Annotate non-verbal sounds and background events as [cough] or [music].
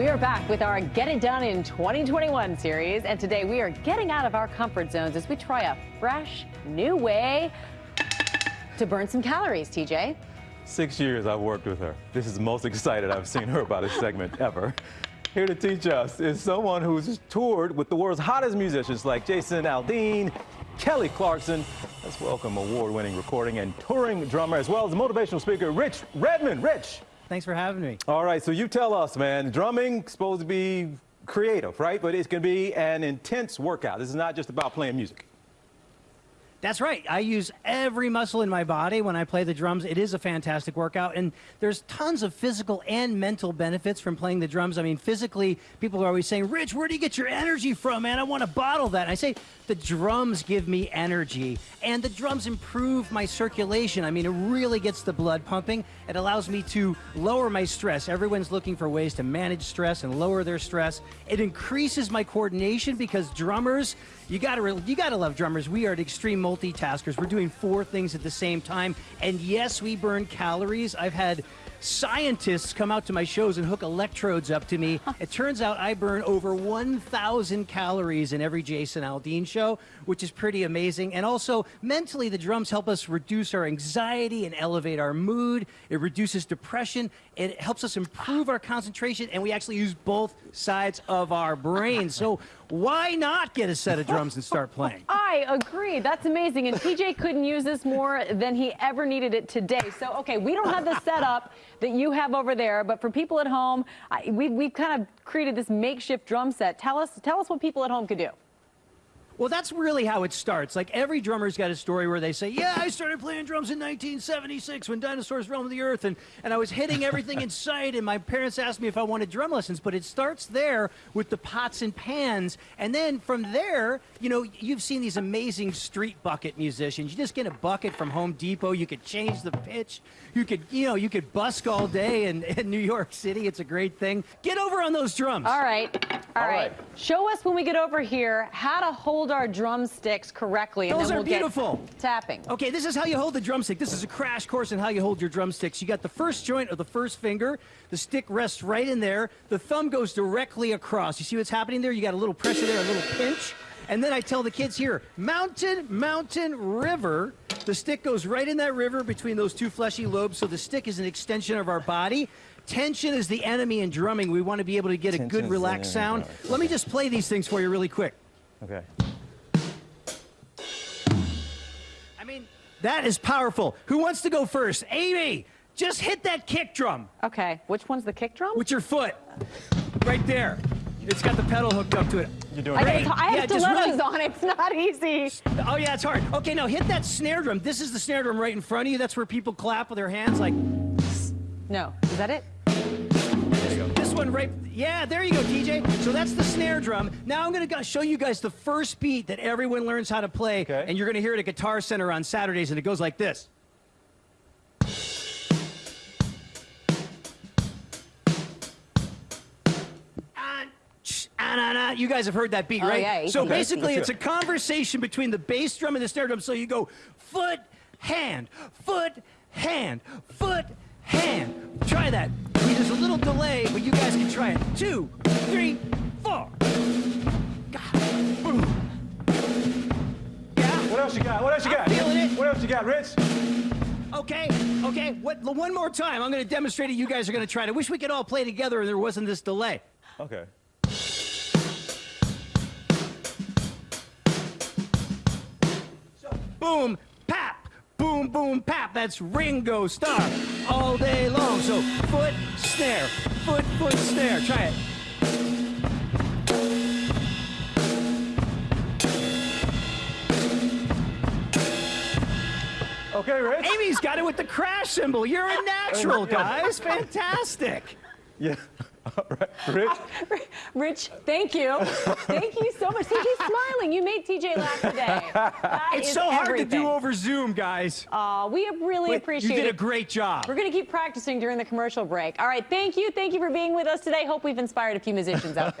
We are back with our Get It Done in 2021 series, and today we are getting out of our comfort zones as we try a fresh, new way to burn some calories, TJ. Six years I've worked with her. This is the most excited I've seen her about a segment [laughs] ever. Here to teach us is someone who's toured with the world's hottest musicians like Jason Aldean, Kelly Clarkson. Let's welcome award-winning recording and touring drummer as well as motivational speaker Rich Redmond. Rich. Thanks for having me. All right, so you tell us, man, drumming supposed to be creative, right? But it's going to be an intense workout. This is not just about playing music. That's right. I use every muscle in my body when I play the drums. It is a fantastic workout, and there's tons of physical and mental benefits from playing the drums. I mean, physically, people are always saying, Rich, where do you get your energy from, man? I want to bottle that. And I say, the drums give me energy, and the drums improve my circulation. I mean, it really gets the blood pumping. It allows me to lower my stress. Everyone's looking for ways to manage stress and lower their stress. It increases my coordination because drummers, you gotta, you gotta love drummers. We are at extreme multitaskers. We're doing four things at the same time. And yes, we burn calories. I've had scientists come out to my shows and hook electrodes up to me. [laughs] it turns out I burn over 1,000 calories in every Jason Aldean show, which is pretty amazing. And also, mentally, the drums help us reduce our anxiety and elevate our mood. It reduces depression. It helps us improve our concentration, and we actually use both sides of our brain. So [laughs] why not get a set of drums and start playing? Oh, I agree. That's amazing. And TJ couldn't use this more than he ever needed it today. So, okay, we don't have the setup that you have over there, but for people at home, I, we, we've kind of created this makeshift drum set. Tell us, tell us what people at home could do. Well, that's really how it starts. Like every drummer's got a story where they say, Yeah, I started playing drums in 1976 when dinosaurs roamed the earth, and, and I was hitting everything in sight, and my parents asked me if I wanted drum lessons. But it starts there with the pots and pans. And then from there, you know, you've seen these amazing street bucket musicians. You just get a bucket from Home Depot, you could change the pitch, you could, you know, you could busk all day in, in New York City. It's a great thing. Get over on those drums. All right. all, all right. right. Show us when we get over here how to hold hold our drumsticks correctly. Those and then are we'll beautiful. tapping. Okay, this is how you hold the drumstick. This is a crash course in how you hold your drumsticks. You got the first joint of the first finger. The stick rests right in there. The thumb goes directly across. You see what's happening there? You got a little pressure there, a little pinch. And then I tell the kids here, mountain, mountain, river. The stick goes right in that river between those two fleshy lobes, so the stick is an extension of our body. Tension is the enemy in drumming. We want to be able to get a good, relaxed sound. Let me just play these things for you really quick. Okay. I mean, that is powerful. Who wants to go first? Amy, just hit that kick drum. Okay, which one's the kick drum? With your foot. Right there. It's got the pedal hooked up to it. You're doing great. I, I have yeah, stilettos really... on. It's not easy. Oh, yeah, it's hard. Okay, now hit that snare drum. This is the snare drum right in front of you. That's where people clap with their hands like... No. Is that it? This one right, yeah, there you go, TJ. So that's the snare drum. Now I'm gonna show you guys the first beat that everyone learns how to play, okay. and you're gonna hear it at Guitar Center on Saturdays, and it goes like this. You guys have heard that beat, oh, right? Yeah, so basically, it's a conversation between the bass drum and the snare drum. So you go foot, hand, foot, hand, foot, hand. Try that. There's a little delay, but you guys can try it. Two, three, four. God. Boom. Yeah? What else you got? What else you got? I'm feeling it. What else you got, Rich? Okay, okay. What, one more time. I'm going to demonstrate it. You guys are going to try it. I wish we could all play together and there wasn't this delay. Okay. Boom, pap, boom, boom, pap. That's Ringo Starr all day long. So foot, snare, foot, foot, snare. Try it. Okay, Rich. Amy's got it with the crash cymbal. You're a [laughs] natural, guys. [laughs] Fantastic. Yeah. [laughs] All right, Rich. Rich, thank you. thank you so much. See, he's smiling. You made TJ laugh today. [laughs] That it's so hard to do over Zoom, guys. Uh, we really appreciate it. You did a great job. We're going to keep practicing during the commercial break. All right, thank you. Thank you for being with us today. Hope we've inspired a few musicians out there.